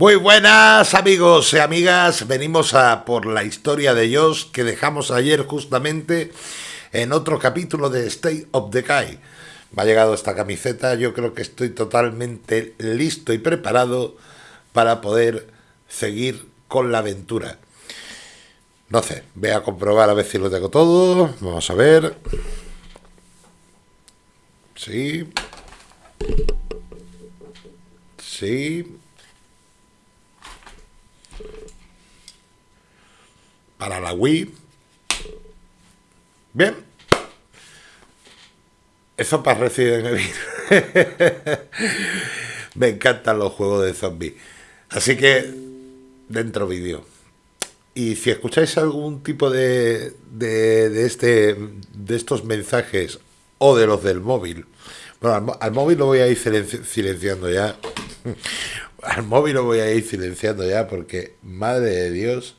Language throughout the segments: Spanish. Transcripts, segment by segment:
Muy buenas amigos y amigas, venimos a por la historia de Josh que dejamos ayer justamente en otro capítulo de State of Decay. Me ha llegado esta camiseta, yo creo que estoy totalmente listo y preparado para poder seguir con la aventura. No sé, voy a comprobar a ver si lo tengo todo, vamos a ver. Sí. Sí. Para la Wii. Bien. Eso para Resident Evil. Me encantan los juegos de zombies. Así que, dentro vídeo. Y si escucháis algún tipo de, de, este, de estos mensajes o de los del móvil, bueno, al, móvil lo voy a ir silenciando ya. al móvil lo voy a ir silenciando ya porque, madre de Dios,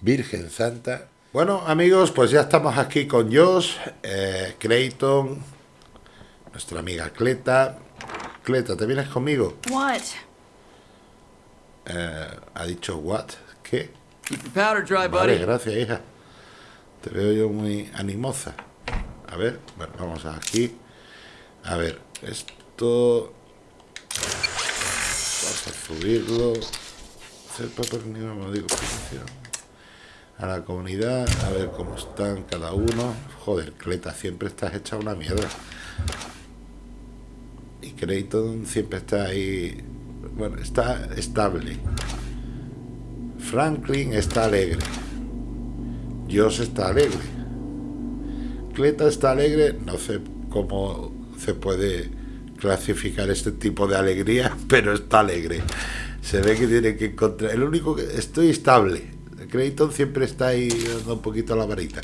Virgen Santa. Bueno, amigos, pues ya estamos aquí con Josh, eh, Clayton, nuestra amiga Cleta. Cleta, ¿te vienes conmigo? What? Eh, ha dicho what? ¿Qué? powder dry, vale, gracias, hija. Te veo yo muy animosa. A ver, bueno, vamos aquí. A ver, esto... Vamos a subirlo. Hacer papel ni digo, a la comunidad, a ver cómo están cada uno. Joder, Cleta, siempre estás hecha una mierda. Y Creighton siempre está ahí. Bueno, está estable. Franklin está alegre. Josh está alegre. Cleta está alegre. No sé cómo se puede clasificar este tipo de alegría, pero está alegre. Se ve que tiene que encontrar. El único que estoy estable Creighton siempre está ahí dando un poquito la varita.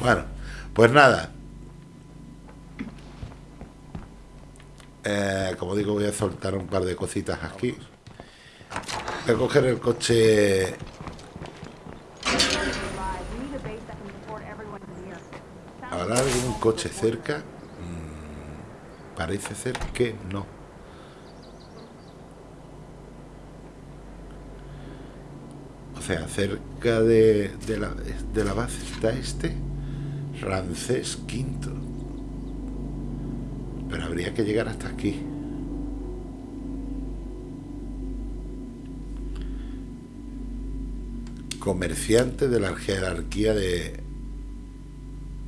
Bueno, pues nada. Eh, como digo, voy a soltar un par de cositas aquí. Voy a coger el coche... ¿Habrá algún coche cerca? Mm, parece ser que no. Sea, cerca de, la, de la base está este Rancés V. Pero habría que llegar hasta aquí. Comerciante de la jerarquía de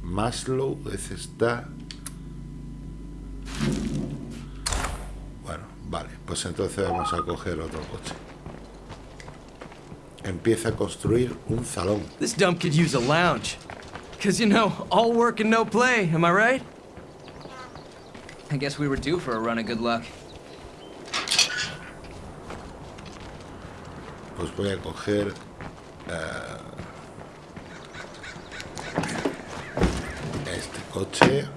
Maslow. Ese está... Bueno, vale. Pues entonces vamos a coger otro coche empieza a construir un salón. This dump could use a lounge. Cause you know, all work and no play, am I right? I guess we were due for a run of good luck. Pues voy a coger uh, este coche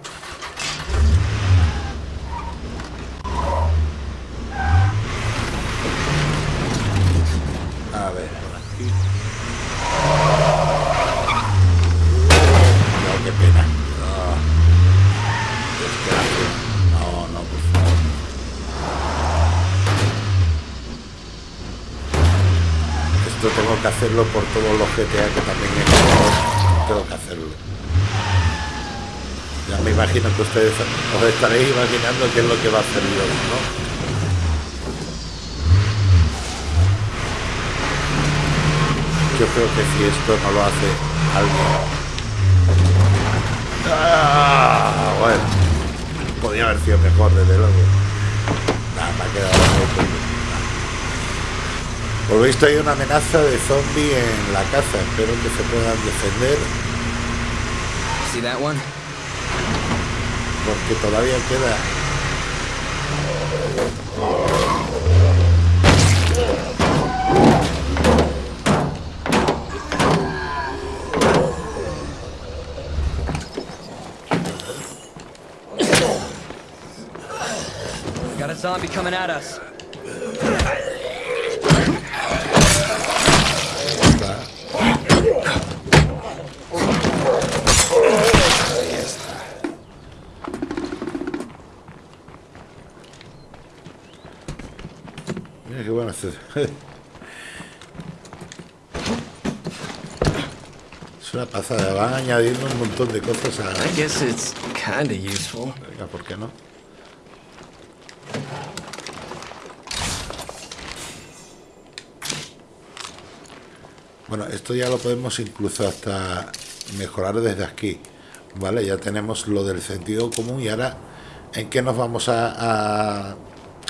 que hacerlo por todos los GTA que también he. Tengo que hacerlo. Ya me imagino que ustedes os estaréis imaginando qué es lo que va a hacer. Yo creo que si esto no lo hace alguien... Ah, bueno, podría haber sido mejor, desde luego. Nada, me ha quedado por lo visto hay una amenaza de zombie en la casa. Espero que se puedan defender. See that one? Porque todavía queda. Got a zombie coming at us. es una pasada, Van añadiendo un montón de cosas a... I guess it's kinda useful. Venga, ¿por qué no? Bueno, esto ya lo podemos incluso hasta mejorar desde aquí. ¿Vale? Ya tenemos lo del sentido común y ahora en qué nos vamos a,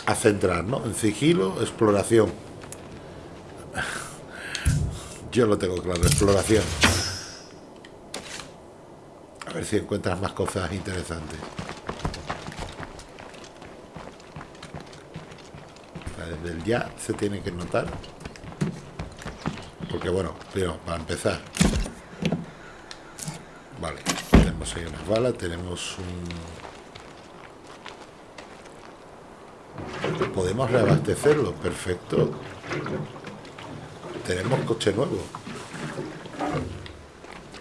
a centrar, ¿no? En sigilo, exploración. Yo lo tengo claro, exploración. A ver si encuentras más cosas interesantes. Desde el ya se tiene que notar. Porque bueno, primero, para empezar. Vale, tenemos ahí unas balas, tenemos un... Podemos reabastecerlo, perfecto. Tenemos coche nuevo.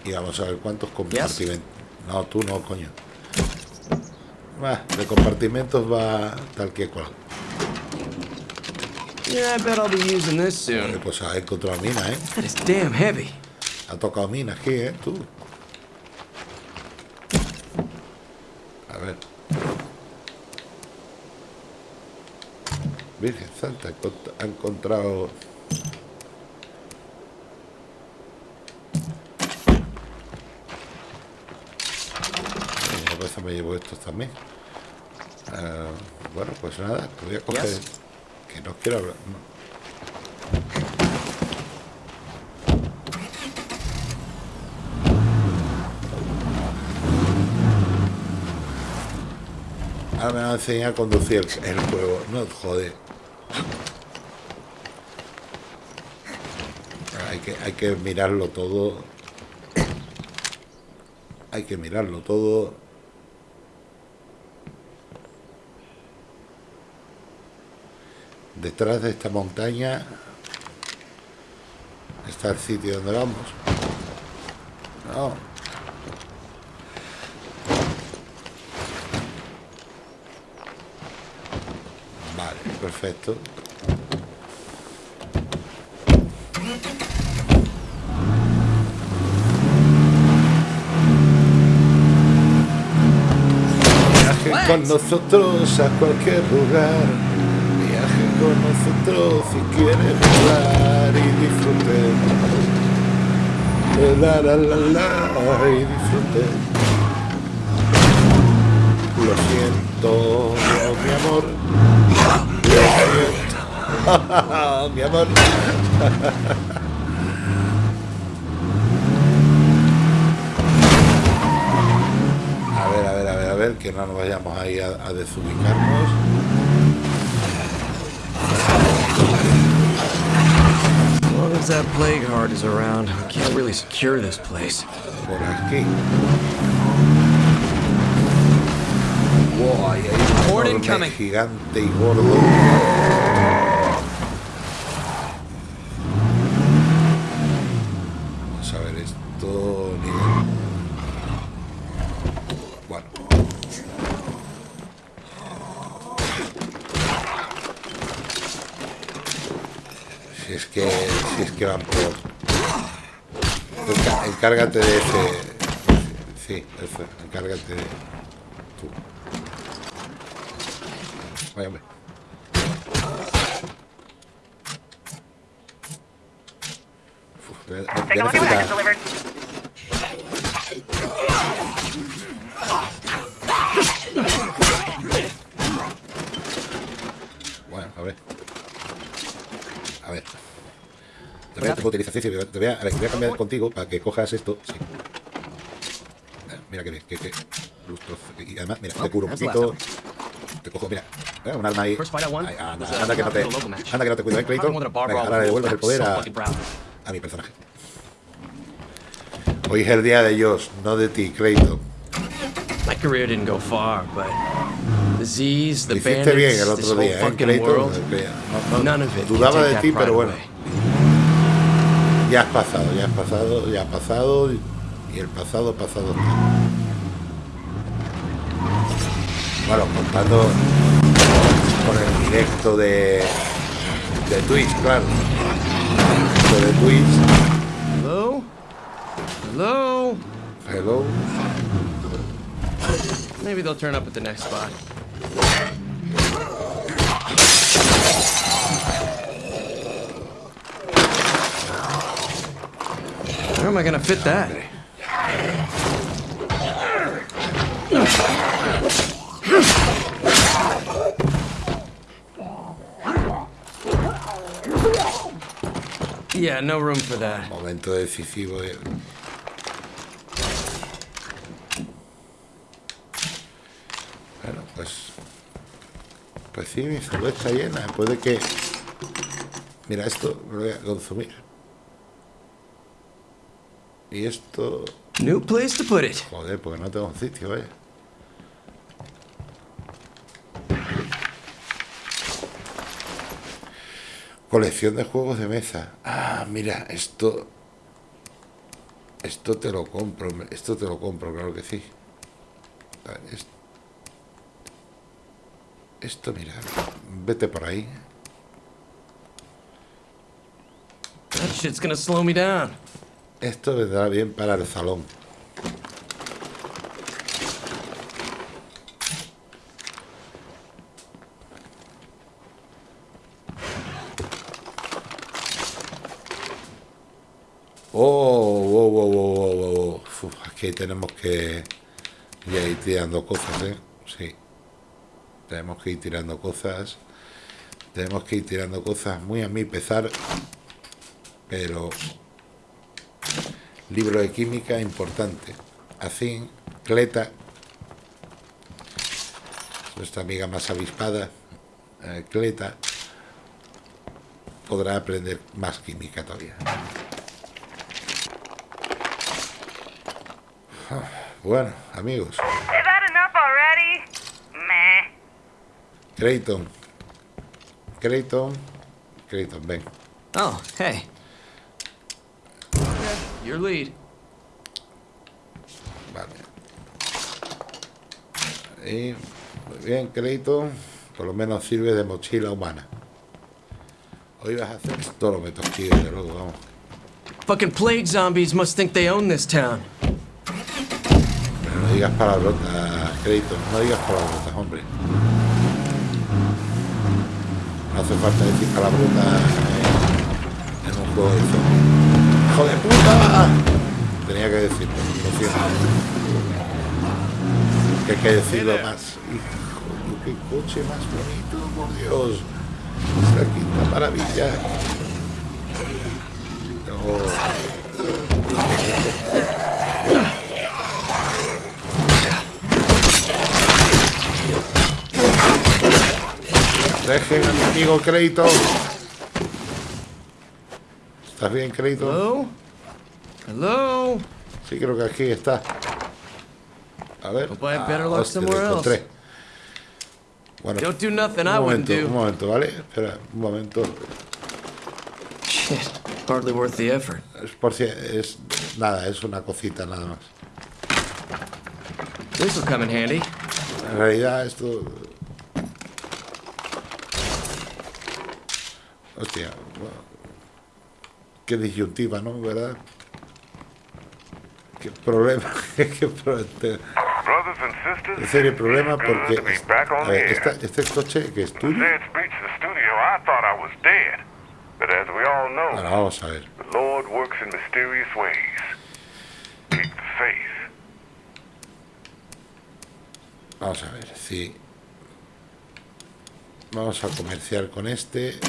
Y vamos a ver cuántos compartimentos. No, tú no, coño. Va, de compartimentos va tal que cual. Yeah, I bet I'll be using this soon. Pues ha encontrado mina, ¿eh? That is damn heavy. Ha tocado mina aquí, ¿eh? Tú. A ver. Virgen Santa, ha encontrado... Me llevo estos también. Ah, bueno, pues nada, te voy a coger... Yes. Que no quiero hablar... Ahora me va a enseñar a conducir el, el juego. No, joder. Hay que, hay que mirarlo todo. Hay que mirarlo todo. Detrás de esta montaña está el sitio donde vamos. No. Vale, perfecto. Viaje con nosotros a cualquier lugar. Con nosotros si quiere volar y disfrute. La la la la y disfrute. Lo siento, mi amor. mi amor. A ver, a ver, a ver, a ver, que no nos vayamos ahí a desubicarnos. Long as that plague heart is around, we can't really secure this place. Por aquí. Wow, ahí hay un Horde enorme, incoming. gigante y gordo. Encárgate de ese. Sí, eso, encárgate de. Tú. Vaya, hombre. Uf, voy a- voy a Take a look at what I necesitar- just delivered. Bueno, a ver. A ver. Te voy a, te voy a a, ver, voy a cambiar contigo para que cojas esto. Sí. Eh, Mira que bien, que, que. Y además, mira, te curo un poquito. Te cojo, mira, eh, un arma ahí. Ay, anda, que no te, anda que no te cuido, ¿eh, Clayton? Venga, ahora le devuelves el poder a, mi personaje. Hoy es el día de ellos, no de ti, Clayton. My career didn't go far, but the hiciste bien el bandits, otro día, ¿eh, Clayton? No, no, dudaba de ti, pero bueno. Ya has pasado, ya has pasado, ya ha pasado y el pasado pasado está. Bueno, contando con el directo de, de Twitch, claro. Directo de Twitch. Hello? Hello? Hello. Maybe they'll turn up at the next spot. Where am I gonna fit that? Yeah, no room for that. Momento decisivo. de- Bueno, pues. Pues sí, mi cerveza está llena. Puede que. Mira, esto lo voy a consumir. Y esto. New place to put it. Joder, porque no tengo un sitio, vaya. Colección de juegos de mesa. Ah, mira, esto. Esto te lo compro, esto te lo compro, claro que sí. A ver, es- Esto, mira, vete por ahí. That shit's gonna slow me down. Esto vendrá bien para el salón. Oh, wow, wow, wow, wow, wow. Aquí tenemos que ir tirando cosas, ¿eh? Sí. Tenemos que ir tirando cosas. Tenemos que ir tirando cosas muy a mi pesar. Pero libro de química importante. Así, Cleta, nuestra amiga más avispada, eh, Cleta, podrá aprender más química todavía. Ah, Bueno, amigos. Creighton, Creighton, Creighton, ven. Oh, hey. Your lead. Vale. Y muy bien, Creighton, por lo menos sirve de mochila humana. Hoy vas a hacer todo lo meto aquí, desde luego, vamos. Fucking plague zombies must think they own this town. Pero no digas palabrotas, Creighton, no digas palabrotas, hombre. No hace falta decir palabrotas en, en un juego de zombies. ¡Hijo de puta! Tenía que decirlo, lo siento. Que hay que decirlo más. Hijo, qué coche más bonito, por Dios. Es la quinta maravilla. No. Dejen a mi amigo Crédito. ¿Estás bien, Crédito? Hello? Hello? Sí, creo que aquí está. A ver. I luck hostia, else. encontré. Bueno, Don't do nothing un I wouldn't momento, un do. momento, ¿vale? Espera, un momento. Shit, hardly worth the effort. Es por si es nada, es una cosita nada más. This'll come in handy. En realidad esto... Hostia, qué disyuntiva, ¿no? ¿Verdad? Qué problema, qué problema. En serio, problema porque a ver, esta- este coche que es tuyo. Ahora vamos a ver. Vamos a ver si vamos a comerciar con este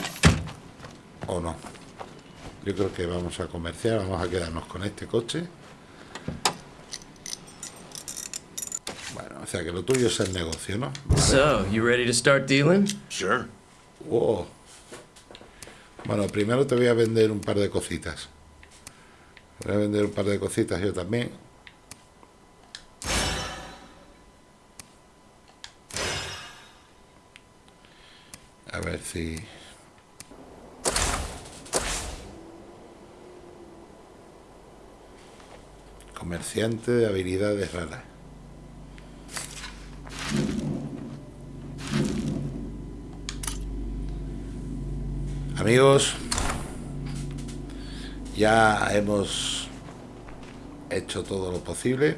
o no. Yo creo que vamos a comerciar, vamos a quedarnos con este coche. Bueno, o sea que lo tuyo es el negocio, ¿no? So, you ready to start dealing? Sure. Wow. Bueno, primero te voy a vender un par de cositas. Voy a vender un par de cositas yo también. A ver si... Comerciante de habilidades raras. Amigos, ya hemos hecho todo lo posible.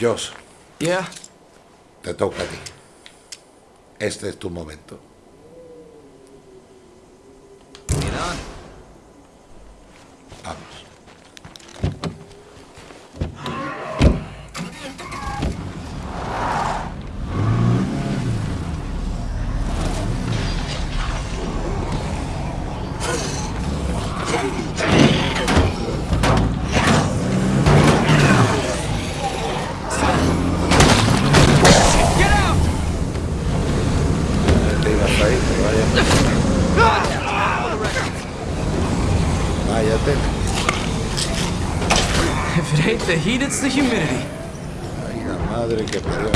Josh, Yeah? te toca a ti. Este es tu momento. Ahí, pero vaya. Vaya. If it ain't the heat, it's the humidity. Madre que parió.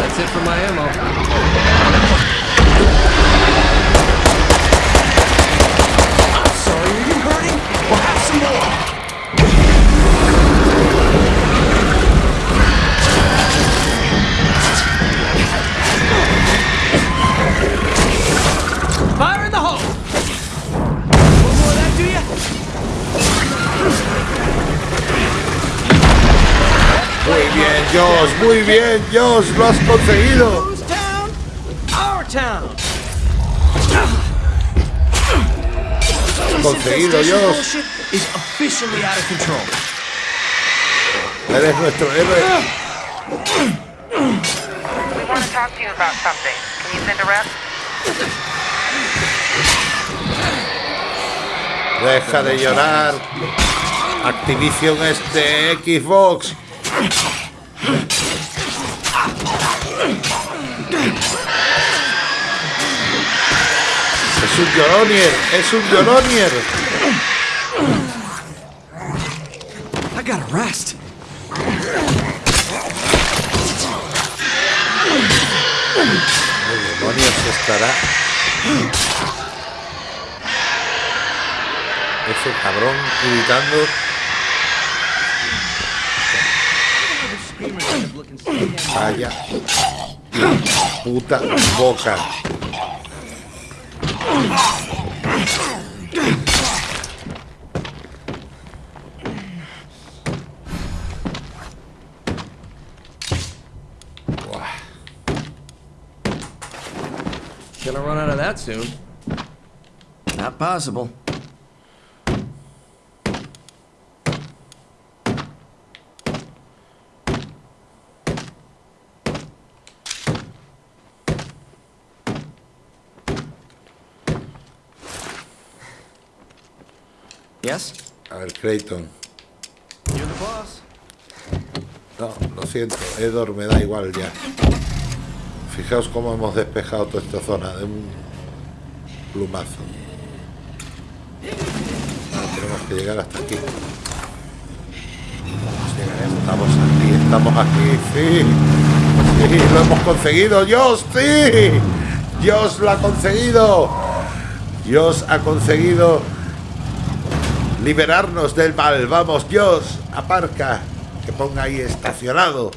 That's it for my ammo. I'm sorry, are you hurting? We'll have some more. Josh, muy bien, Josh, lo has conseguido. Conseguido, Josh. Eres nuestro héroe. Deja de llorar. Activision este Xbox. Es un lloronier, es un lloronier. I gotta rest. ¿Qué demonios estará? Ese cabrón gritando. Vaya. Puta boca. Gonna run out of that soon. Not possible. A ver, Creighton. You're the boss. No, lo siento, Edor me da igual ya. Fijaos cómo hemos despejado toda esta zona de un plumazo. Ahora tenemos que llegar hasta aquí. Estamos aquí, estamos aquí, sí. Sí, lo hemos conseguido, Dios, sí. Dios lo ha conseguido. Dios ha conseguido liberarnos del mal. Vamos, Dios, aparca. Que ponga ahí estacionado.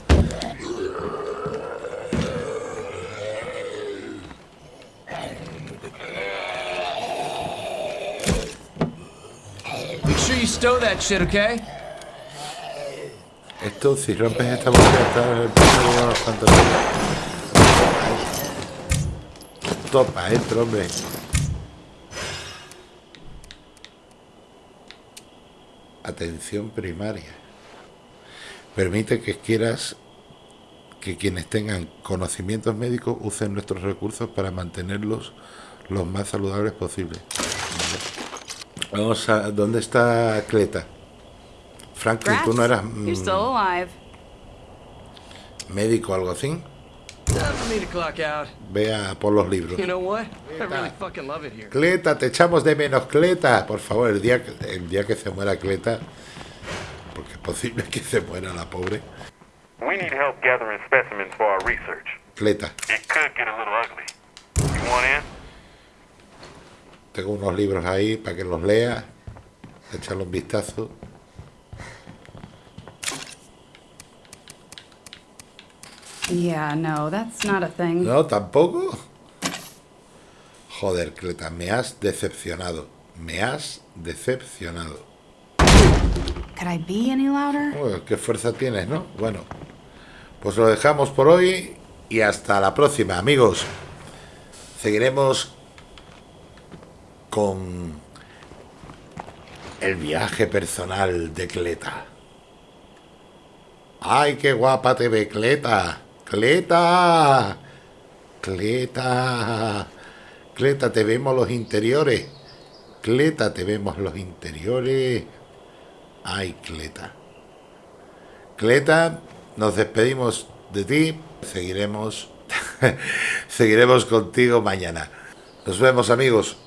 Make sure you stow that shit, okay? Esto, si rompes esta botella, está el cuantos días. Topa, entro, hombre. Atención primaria. Permite que quieras que quienes tengan conocimientos médicos usen nuestros recursos para mantenerlos los más saludables posibles. Vale. Vamos a... ¿Dónde está Cleta? Franklin, tú no eras mm, médico o algo así. Vea por los libros. Cleta, te echamos de menos, Cleta. Por favor, el día, que- el día que se muera Cleta, porque es posible que se muera la pobre. We need help gathering specimens for our research. Cleta, It could get a little ugly. You want in? tengo unos libros ahí para que los lea, echarle un vistazo. Yeah, no, that's not a thing. No, tampoco. Joder, Cleta, me has decepcionado. Me has decepcionado. Could I be any louder? Uy, qué fuerza tienes, ¿no? Bueno, pues lo dejamos por hoy y hasta la próxima, amigos. Seguiremos con el viaje personal de Cleta. ¡Ay, qué guapa te ve, Cleta! ¡Cleta! ¡Cleta! Cleta, te vemos los interiores. Cleta, te vemos los interiores. ¡Ay, Cleta! Cleta, nos despedimos de ti. Seguiremos, seguiremos contigo mañana. Nos vemos, amigos.